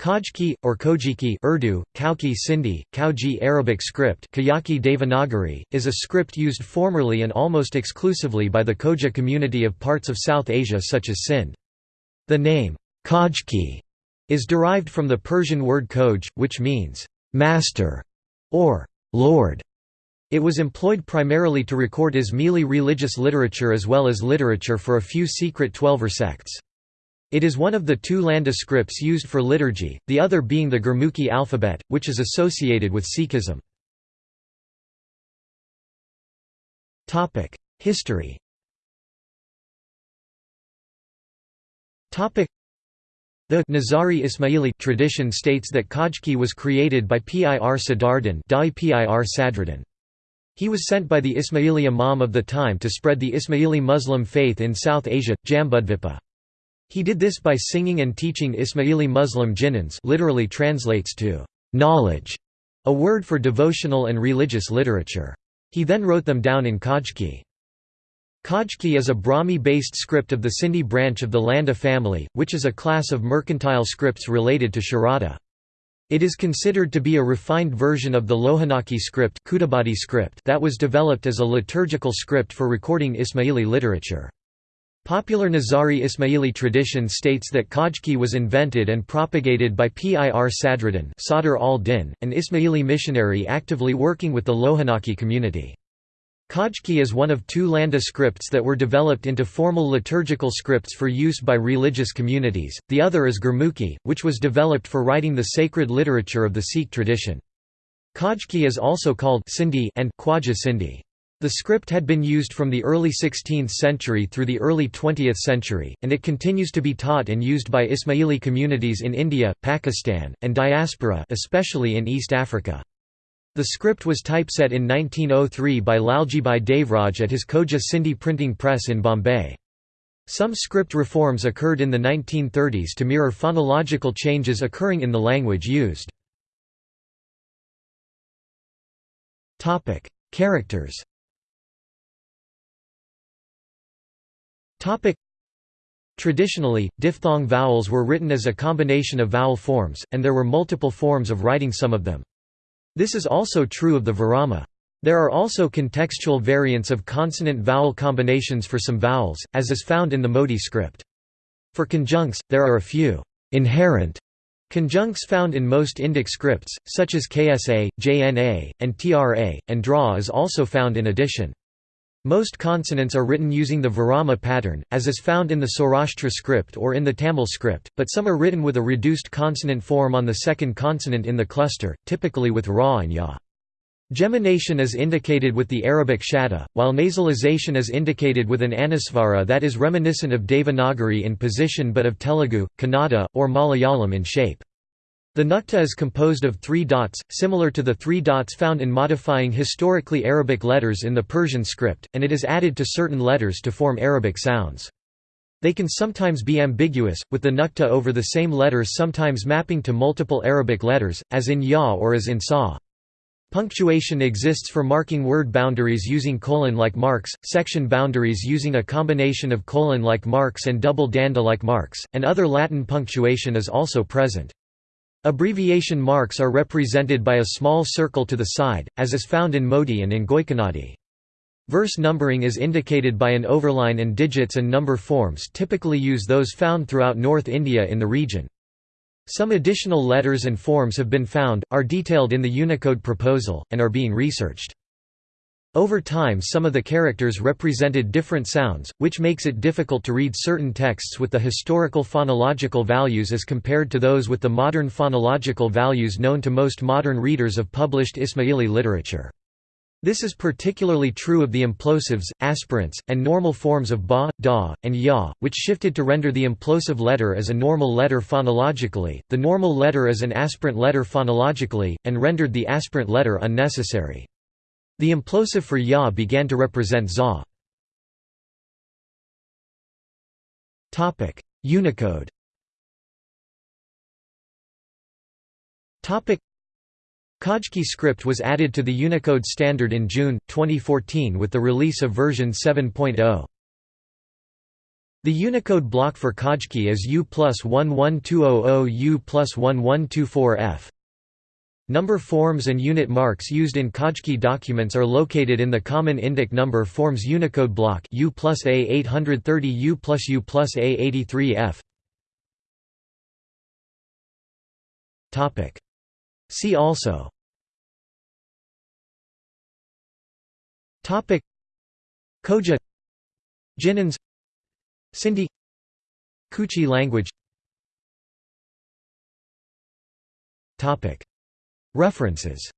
Khojki, or Khojiki Urdu, Kauki Sindhi, Kauji Arabic script Kayaki Devanagari, is a script used formerly and almost exclusively by the Khoja community of parts of South Asia such as Sindh. The name, Khojki, is derived from the Persian word Khoj, which means, master, or lord. It was employed primarily to record Ismaili religious literature as well as literature for a few secret Twelver sects. It is one of the two Landa scripts used for liturgy, the other being the Gurmukhi alphabet, which is associated with Sikhism. History the Nizari Ismaili tradition states that Khojki was created by Pir Sadardin He was sent by the Ismaili Imam of the time to spread the Ismaili Muslim faith in South Asia, Jambudvipa. He did this by singing and teaching Ismaili Muslim ginans literally translates to knowledge, a word for devotional and religious literature. He then wrote them down in Khojki. Khojki is a Brahmi-based script of the Sindhi branch of the Landa family, which is a class of mercantile scripts related to Sharada. It is considered to be a refined version of the Lohanaki script, script that was developed as a liturgical script for recording Ismaili literature. Popular Nizari Ismaili tradition states that Khojki was invented and propagated by Pir Sadruddin Sadr al-Din, an Ismaili missionary actively working with the Lohanaki community. Khojki is one of two Landa scripts that were developed into formal liturgical scripts for use by religious communities, the other is Gurmukhi, which was developed for writing the sacred literature of the Sikh tradition. Khojki is also called Sindhi and Khwaja Sindhi. The script had been used from the early 16th century through the early 20th century, and it continues to be taught and used by Ismaili communities in India, Pakistan, and diaspora especially in East Africa. The script was typeset in 1903 by Laljibhai Devraj at his Khoja Sindhi printing press in Bombay. Some script reforms occurred in the 1930s to mirror phonological changes occurring in the language used. Characters Topic Traditionally, diphthong vowels were written as a combination of vowel forms, and there were multiple forms of writing some of them. This is also true of the virama. There are also contextual variants of consonant-vowel combinations for some vowels, as is found in the Modi script. For conjuncts, there are a few inherent conjuncts found in most Indic scripts, such as KSA, JNA, and TRA, and DRA is also found in addition. Most consonants are written using the Virama pattern, as is found in the Saurashtra script or in the Tamil script, but some are written with a reduced consonant form on the second consonant in the cluster, typically with Ra and Ya. Gemination is indicated with the Arabic shadda, while nasalization is indicated with an anusvara that is reminiscent of Devanagari in position but of Telugu, Kannada, or Malayalam in shape. The nukta is composed of three dots, similar to the three dots found in modifying historically Arabic letters in the Persian script, and it is added to certain letters to form Arabic sounds. They can sometimes be ambiguous, with the nukta over the same letters sometimes mapping to multiple Arabic letters, as in ya or as in sa. Punctuation exists for marking word boundaries using colon-like marks, section boundaries using a combination of colon-like marks and double danda-like marks, and other Latin punctuation is also present. Abbreviation marks are represented by a small circle to the side, as is found in Modi and in Goikanadi. Verse numbering is indicated by an overline and digits and number forms typically use those found throughout North India in the region. Some additional letters and forms have been found, are detailed in the Unicode proposal, and are being researched. Over time some of the characters represented different sounds, which makes it difficult to read certain texts with the historical phonological values as compared to those with the modern phonological values known to most modern readers of published Ismaili literature. This is particularly true of the implosives, aspirates, and normal forms of ba, da, and ya, which shifted to render the implosive letter as a normal letter phonologically, the normal letter as an aspirate letter phonologically, and rendered the aspirate letter unnecessary. The implosive for Ya began to represent Za. Unicode Khojki script was added to the Unicode standard in June, 2014 with the release of version 7.0. The Unicode block for Khojki is U plus 11200 U plus 1124F. Number forms and unit marks used in Khojki documents are located in the Common Indic Number Forms Unicode block U plus A830 U plus U plus A83F. See also. Khoja Jinans Sindhi Kutchi language References